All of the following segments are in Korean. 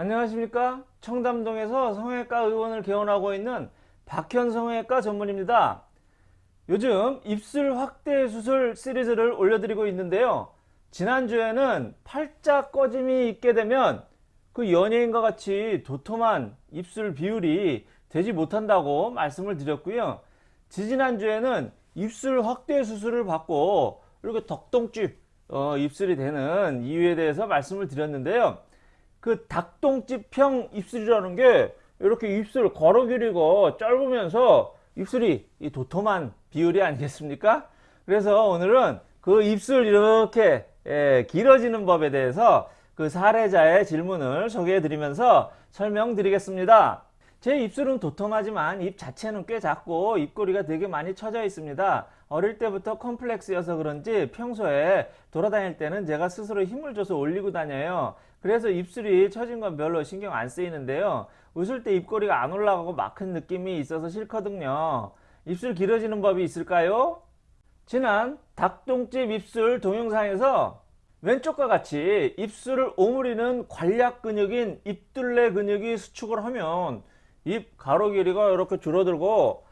안녕하십니까? 청담동에서 성형외과 의원을 개원하고 있는 박현 성형외과 전문입니다. 요즘 입술 확대 수술 시리즈를 올려드리고 있는데요. 지난주에는 팔자 꺼짐이 있게 되면 그 연예인과 같이 도톰한 입술 비율이 되지 못한다고 말씀을 드렸고요. 지지난주에는 입술 확대 수술을 받고 이렇게 덕동집 어, 입술이 되는 이유에 대해서 말씀을 드렸는데요 그 닭똥집형 입술이라는 게 이렇게 입술 걸어 길이가 짧으면서 입술이 이 도톰한 비율이 아니겠습니까? 그래서 오늘은 그 입술 이렇게 예, 길어지는 법에 대해서 그 사례자의 질문을 소개해 드리면서 설명드리겠습니다. 제 입술은 도톰하지만 입 자체는 꽤 작고 입꼬리가 되게 많이 처져 있습니다. 어릴 때부터 컴플렉스여서 그런지 평소에 돌아다닐 때는 제가 스스로 힘을 줘서 올리고 다녀요. 그래서 입술이 처진 건 별로 신경 안 쓰이는데요. 웃을 때 입꼬리가 안 올라가고 막힌 느낌이 있어서 싫거든요. 입술 길어지는 법이 있을까요? 지난 닭똥집 입술 동영상에서 왼쪽과 같이 입술을 오므리는 관략 근육인 입둘레 근육이 수축을 하면 입 가로 길이가 이렇게 줄어들고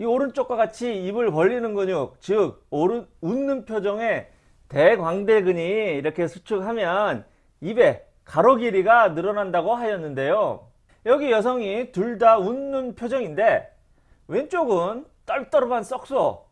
이 오른쪽과 같이 입을 벌리는 근육 즉 오른, 웃는 표정의 대광대근이 이렇게 수축하면 입의 가로 길이가 늘어난다고 하였는데요. 여기 여성이 둘 다 웃는 표정인데 왼쪽은 떨떠름한 썩소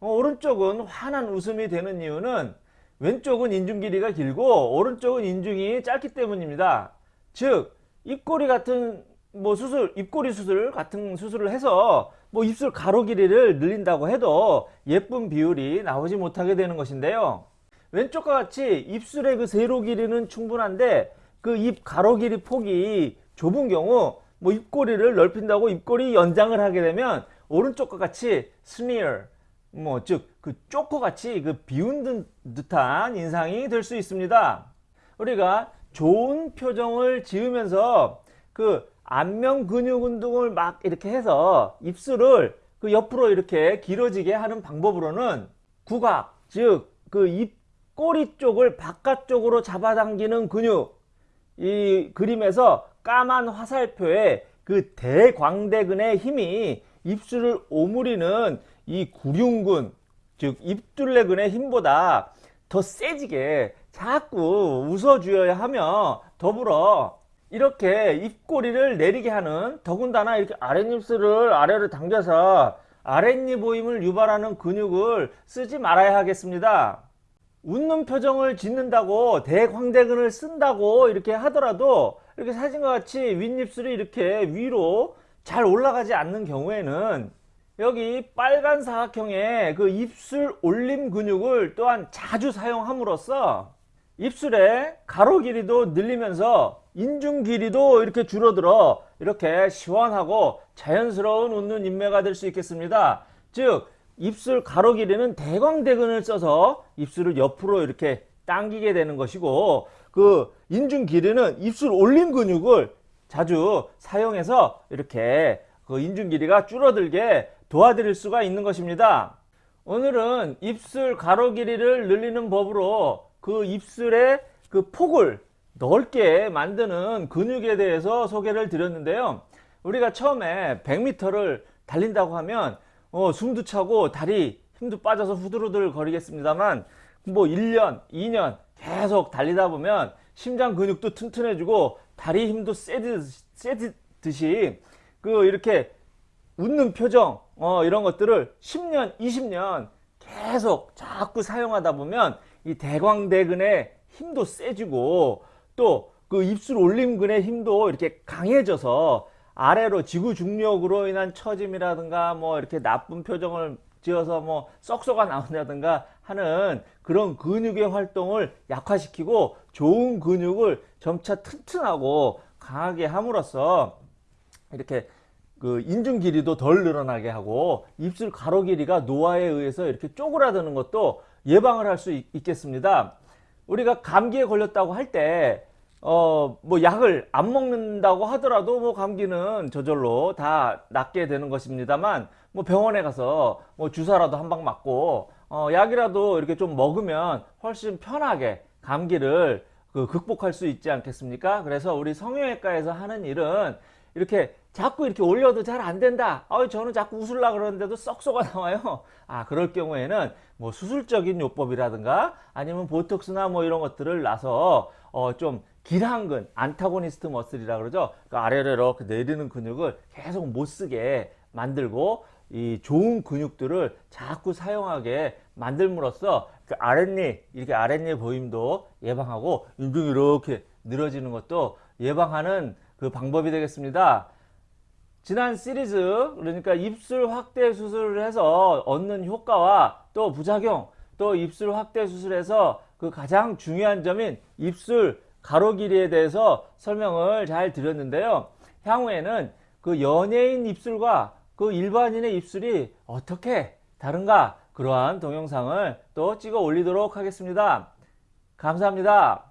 어, 오른쪽은 환한 웃음이 되는 이유는 왼쪽은 인중 길이가 길고 오른쪽은 인중이 짧기 때문입니다. 즉 입꼬리 같은 뭐 수술 입꼬리 수술 같은 수술을 해서 뭐 입술 가로 길이를 늘린다고 해도 예쁜 비율이 나오지 못하게 되는 것인데요. 왼쪽과 같이 입술의 그 세로 길이는 충분한데 그 입 가로 길이 폭이 좁은 경우 뭐 입꼬리를 넓힌다고 입꼬리 연장을 하게 되면 오른쪽과 같이 스미어 뭐 즉 그 쪼코 같이 그 비운 듯한 인상이 될 수 있습니다. 우리가 좋은 표정을 지으면서 그 안면 근육 운동을 막 이렇게 해서 입술을 그 옆으로 이렇게 길어지게 하는 방법으로는 구각 즉 그 입꼬리 쪽을 바깥쪽으로 잡아당기는 근육 이 그림에서 까만 화살표에 그 대광대근의 힘이 입술을 오므리는 이 구륜근 즉 입둘레근의 힘보다 더 세지게 자꾸 웃어 주어야 하며 더불어 이렇게 입꼬리를 내리게 하는 더군다나 이렇게 아랫입술을 아래로 당겨서 아랫입 보임을 유발하는 근육을 쓰지 말아야 하겠습니다. 웃는 표정을 짓는다고 대광대근을 쓴다고 이렇게 하더라도 이렇게 사진과 같이 윗입술이 이렇게 위로 잘 올라가지 않는 경우에는 여기 빨간 사각형의 그 입술 올림 근육을 또한 자주 사용함으로써 입술의 가로 길이도 늘리면서 인중 길이도 이렇게 줄어들어 이렇게 시원하고 자연스러운 웃는 인매가 될 수 있겠습니다. 즉 입술 가로 길이는 대광대근을 써서 입술을 옆으로 이렇게 당기게 되는 것이고 그 인중 길이는 입술 올림 근육을 자주 사용해서 이렇게 그 인중 길이가 줄어들게 도와드릴 수가 있는 것입니다. 오늘은 입술 가로 길이를 늘리는 법으로 그 입술의 그 폭을 넓게 만드는 근육에 대해서 소개를 드렸는데요. 우리가 처음에 100m를 달린다고 하면 어, 숨도 차고 다리 힘도 빠져서 후들후들 거리겠습니다만 뭐 1년, 2년 계속 달리다 보면 심장 근육도 튼튼해지고 다리 힘도 세듯이, 그 이렇게 웃는 표정 어, 이런 것들을 10년, 20년 계속 자꾸 사용하다 보면 이 대광대근의 힘도 세지고 또 그 입술 올림근의 힘도 이렇게 강해져서 아래로 지구 중력으로 인한 처짐이라든가 뭐 이렇게 나쁜 표정을 지어서 뭐 썩소가 나온다든가 하는 그런 근육의 활동을 약화시키고 좋은 근육을 점차 튼튼하고 강하게 함으로써 이렇게 그 인중 길이도 덜 늘어나게 하고 입술 가로 길이가 노화에 의해서 이렇게 쪼그라드는 것도 예방을 할 수 있겠습니다. 우리가 감기에 걸렸다고 할 때 어 뭐 약을 안 먹는다고 하더라도 뭐 감기는 저절로 다 낫게 되는 것입니다만 뭐 병원에 가서 뭐 주사라도 한 방 맞고 어 약이라도 이렇게 좀 먹으면 훨씬 편하게 감기를 그 극복할 수 있지 않겠습니까? 그래서 우리 성형외과에서 하는 일은 이렇게 자꾸 이렇게 올려도 잘 안 된다. 아, 저는 자꾸 웃으려 그러는데도 썩소가 나와요. 아, 그럴 경우에는 뭐 수술적인 요법이라든가 아니면 보톡스나 뭐 이런 것들을 놔서 어, 좀 길한근, 안타고니스트 머슬이라 그러죠. 그 아래로 이렇게 내리는 근육을 계속 못 쓰게 만들고 이 좋은 근육들을 자꾸 사용하게 만들므로써 그 아랫니, 이렇게 아랫니 보임도 예방하고 인중이 이렇게 늘어지는 것도 예방하는 그 방법이 되겠습니다. 지난 시리즈 그러니까 입술 확대 수술을 해서 얻는 효과와 또 부작용 또 입술 확대 수술에서 그 가장 중요한 점인 입술 가로 길이에 대해서 설명을 잘 드렸는데요. 향후에는 그 연예인 입술과 그 일반인의 입술이 어떻게 다른가 그러한 동영상을 또 찍어 올리도록 하겠습니다. 감사합니다.